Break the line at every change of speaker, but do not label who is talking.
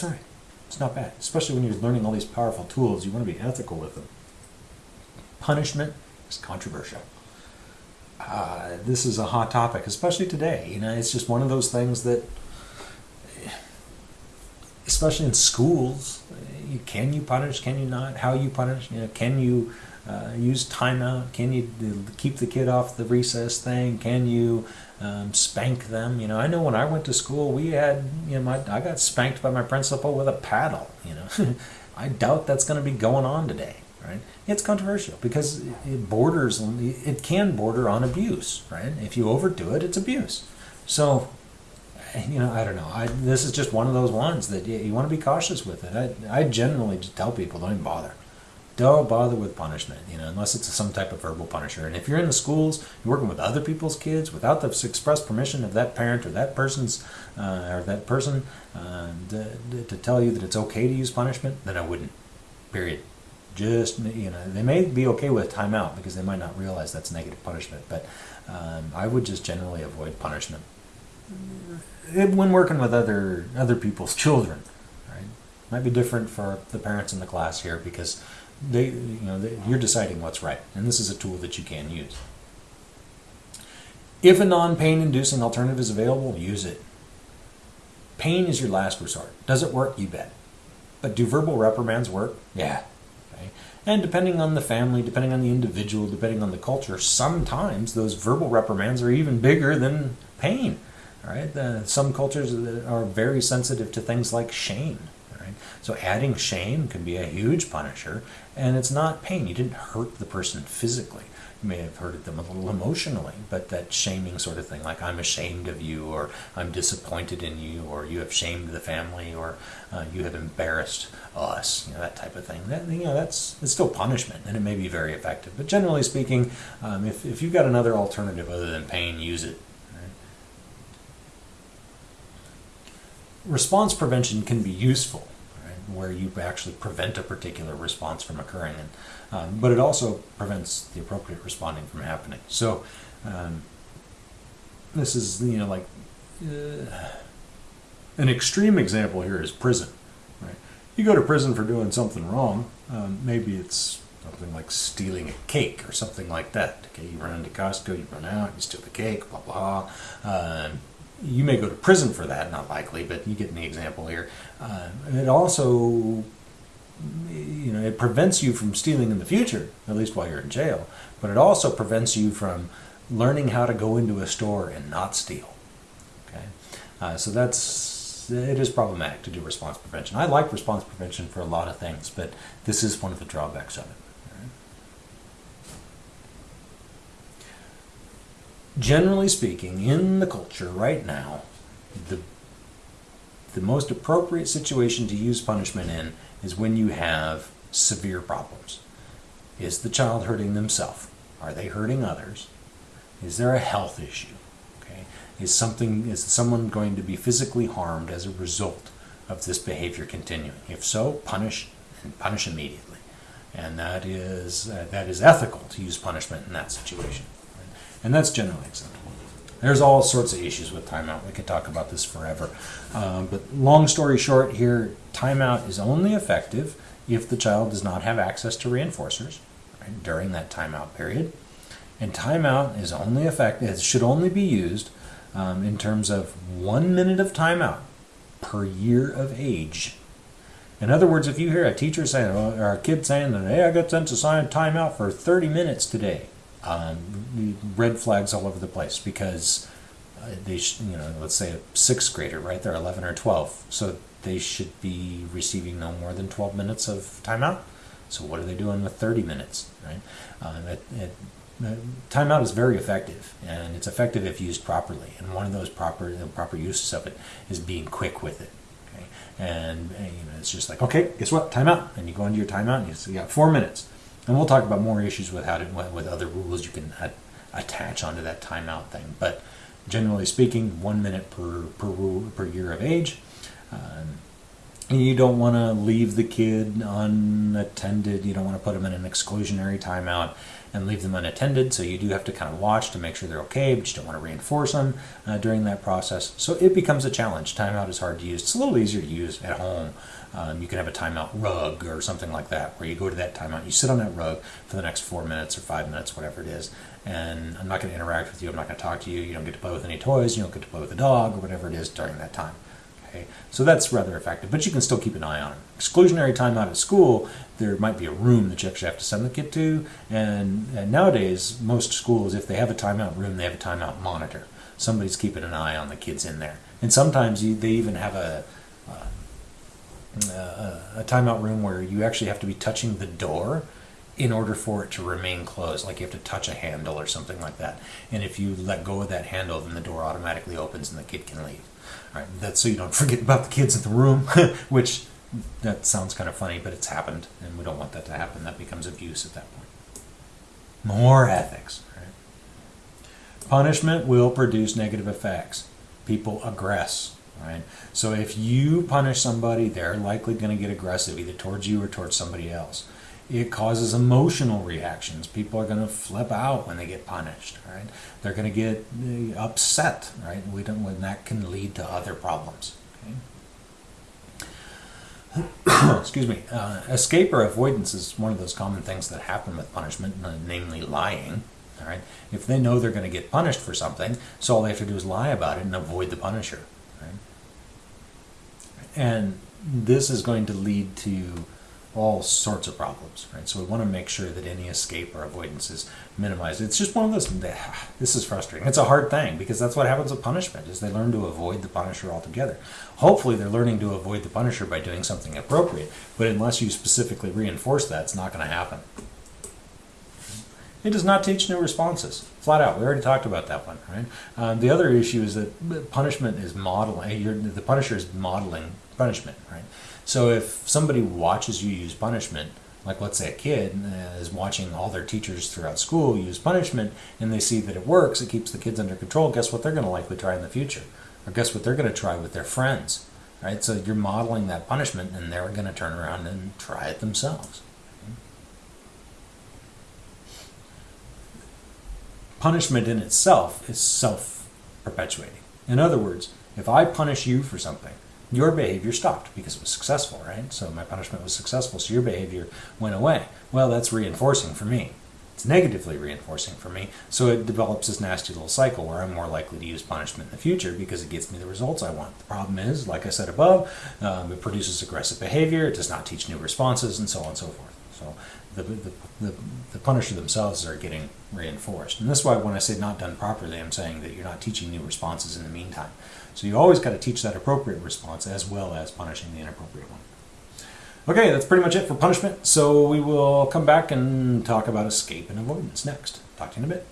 That's right. It's not bad, especially when you're learning all these powerful tools. You want to be ethical with them. Punishment is controversial. Uh, this is a hot topic, especially today. You know, it's just one of those things that, especially in schools, you, can you punish? Can you not? How you punish? You know, can you uh, use timeout? Can you keep the kid off the recess thing? Can you um, spank them? You know, I know when I went to school, we had you know, my, I got spanked by my principal with a paddle. You know, I doubt that's going to be going on today. Right? It's controversial because it borders, it can border on abuse. Right? If you overdo it, it's abuse. So you know, I don't know. I, this is just one of those ones that you, you want to be cautious with it. I, I generally just tell people don't even bother don't bother with punishment, you know, unless it's some type of verbal punisher. And if you're in the schools, you're working with other people's kids without the express permission of that parent or that person's uh, or that person uh, to, to tell you that it's okay to use punishment, then I wouldn't. Period. Just you know, they may be okay with timeout because they might not realize that's negative punishment, but um, I would just generally avoid punishment when working with other other people's children. Right, might be different for the parents in the class here because they, you know, they, you're deciding what's right, and this is a tool that you can use. If a non-pain inducing alternative is available, use it. Pain is your last resort. Does it work? You bet. But do verbal reprimands work? Yeah. Okay. And depending on the family, depending on the individual, depending on the culture, sometimes those verbal reprimands are even bigger than pain. All right. Uh, some cultures are very sensitive to things like shame. Right? So adding shame can be a huge punisher, and it's not pain. You didn't hurt the person physically. You may have hurted them a little emotionally, but that shaming sort of thing, like I'm ashamed of you, or I'm disappointed in you, or you have shamed the family, or uh, you have embarrassed us, you know, that type of thing. That, you know, that's it's still punishment, and it may be very effective. But generally speaking, um, if, if you've got another alternative other than pain, use it. Response prevention can be useful where you actually prevent a particular response from occurring. And, um, but it also prevents the appropriate responding from happening. So um, this is, you know, like uh, an extreme example here is prison. Right? You go to prison for doing something wrong. Um, maybe it's something like stealing a cake or something like that. Okay, you run into Costco, you run out, you steal the cake, blah blah. Um, you may go to prison for that, not likely, but you get the example here. Uh, it also, you know, it prevents you from stealing in the future, at least while you're in jail, but it also prevents you from learning how to go into a store and not steal. Okay, uh, so that's it is problematic to do response prevention. I like response prevention for a lot of things, but this is one of the drawbacks of it. Generally speaking, in the culture right now, the the most appropriate situation to use punishment in is when you have severe problems. Is the child hurting themselves? Are they hurting others? Is there a health issue? Okay. Is something is someone going to be physically harmed as a result of this behavior continuing? If so, punish and punish immediately. And that is uh, that is ethical to use punishment in that situation. And that's generally acceptable. There's all sorts of issues with timeout. We could talk about this forever. Um, but long story short here, timeout is only effective if the child does not have access to reinforcers right, during that timeout period. And timeout is only effective, it should only be used um, in terms of one minute of timeout per year of age. In other words, if you hear a teacher saying, or a kid saying that, hey, I got sent to sign timeout for 30 minutes today, um, red flags all over the place because uh, they, you know, let's say a sixth grader, right? They're 11 or 12, so they should be receiving no more than 12 minutes of timeout. So what are they doing with 30 minutes, right? Um, it, it, uh, timeout is very effective, and it's effective if used properly. And one of those proper the proper uses of it is being quick with it. Okay, and, and you know, it's just like, okay, guess what? Timeout, and you go into your timeout, and you, you got four minutes and we'll talk about more issues with how to with other rules you can attach onto that timeout thing. But generally speaking, one minute per per per year of age. Um, you don't want to leave the kid unattended. You don't want to put them in an exclusionary timeout and leave them unattended. So you do have to kind of watch to make sure they're okay, but you don't want to reinforce them uh, during that process. So it becomes a challenge. Timeout is hard to use. It's a little easier to use at home. Um, you can have a timeout rug or something like that, where you go to that timeout, you sit on that rug for the next four minutes or five minutes, whatever it is, and I'm not going to interact with you. I'm not going to talk to you. You don't get to play with any toys. You don't get to play with the dog or whatever it is during that time. Okay, so that's rather effective, but you can still keep an eye on it. Exclusionary timeout at school, there might be a room that you actually have to send the kid to, and, and nowadays most schools, if they have a timeout room, they have a timeout monitor. Somebody's keeping an eye on the kids in there, and sometimes you, they even have a, a a timeout room where you actually have to be touching the door in order for it to remain closed. Like you have to touch a handle or something like that. And if you let go of that handle, then the door automatically opens and the kid can leave. All right, that's so you don't forget about the kids in the room, which that sounds kind of funny, but it's happened, and we don't want that to happen. That becomes abuse at that point. More ethics. Right? Punishment will produce negative effects. People aggress. Right? So if you punish somebody, they're likely going to get aggressive, either towards you or towards somebody else. It causes emotional reactions. People are going to flip out when they get punished. Right? They're going to get uh, upset. Right? We don't. When that can lead to other problems. Okay? Excuse me. Uh, escape or avoidance is one of those common things that happen with punishment, namely lying. All right. If they know they're going to get punished for something, so all they have to do is lie about it and avoid the punisher. Right? And this is going to lead to all sorts of problems, right? So we want to make sure that any escape or avoidance is minimized. It's just one of those. This is frustrating. It's a hard thing because that's what happens with punishment: is they learn to avoid the punisher altogether. Hopefully, they're learning to avoid the punisher by doing something appropriate. But unless you specifically reinforce that, it's not going to happen. It does not teach new responses, flat out. We already talked about that one, right? Um, the other issue is that punishment is modeling. the punisher is modeling punishment, right? So if somebody watches you use punishment, like let's say a kid uh, is watching all their teachers throughout school use punishment and they see that it works, it keeps the kids under control, guess what they're going to likely try in the future? Or guess what they're going to try with their friends? Right? So you're modeling that punishment and they're going to turn around and try it themselves. Punishment in itself is self perpetuating. In other words, if I punish you for something, your behavior stopped because it was successful, right? So my punishment was successful, so your behavior went away. Well, that's reinforcing for me. It's negatively reinforcing for me, so it develops this nasty little cycle where I'm more likely to use punishment in the future because it gets me the results I want. The problem is, like I said above, um, it produces aggressive behavior, it does not teach new responses, and so on and so forth. So the, the, the, the punisher themselves are getting reinforced. And that's why when I say not done properly, I'm saying that you're not teaching new responses in the meantime. So you always got to teach that appropriate response as well as punishing the inappropriate one. Okay, that's pretty much it for punishment. So we will come back and talk about escape and avoidance next. Talk to you in a bit.